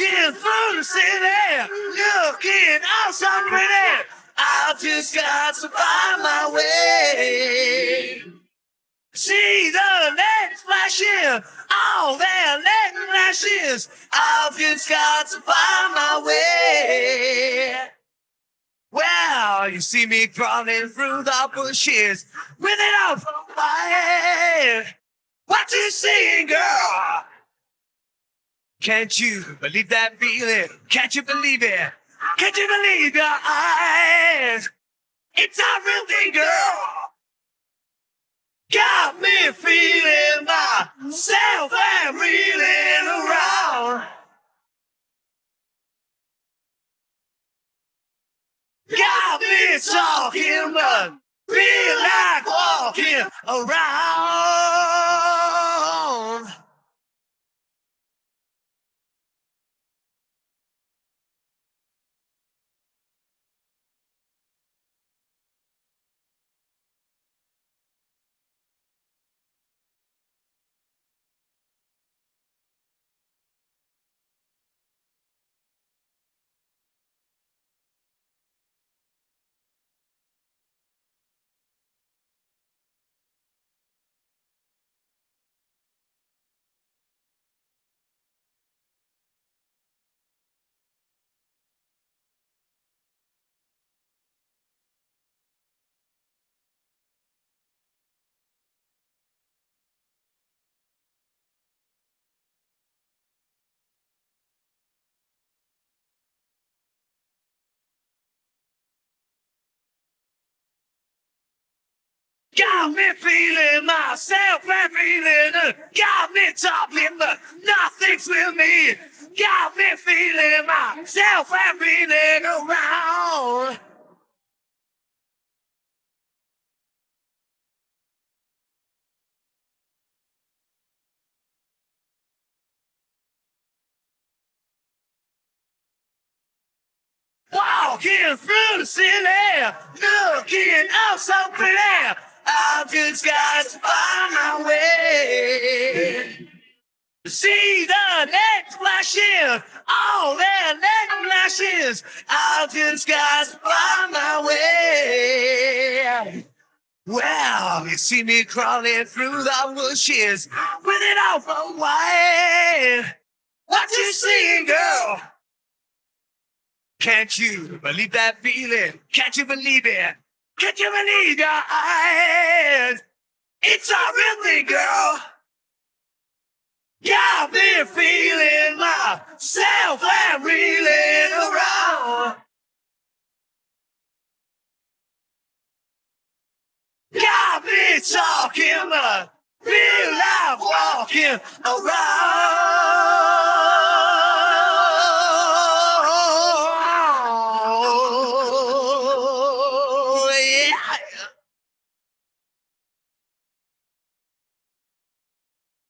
Walking through the city, looking all so pretty. I've just got to find my way. See the lights flashing, all their light flashes. I've just got to find my way. Well, you see me crawling through the bushes with it off my What you seeing, girl? Can't you believe that feeling? Can't you believe it? Can't you believe your eyes? It's a real thing, girl. Got me feeling myself and reeling around. Got me talking, but feel like walking around. Got me feeling myself and feeling. Got me talking, but nothing's with me. Got me feeling myself and feeling around. Walking through the city, looking out so pretty. I've just got to find my way. See the next flashing, all that next flashes. I've just got to find my way. Well, you see me crawling through the bushes with it all for white. What you seeing, girl? Can't you believe that feeling? Can't you believe it? Can't you believe your eyes? It's a thing, girl. Got me feeling myself and reeling around. Got me talking, but feel like walking around.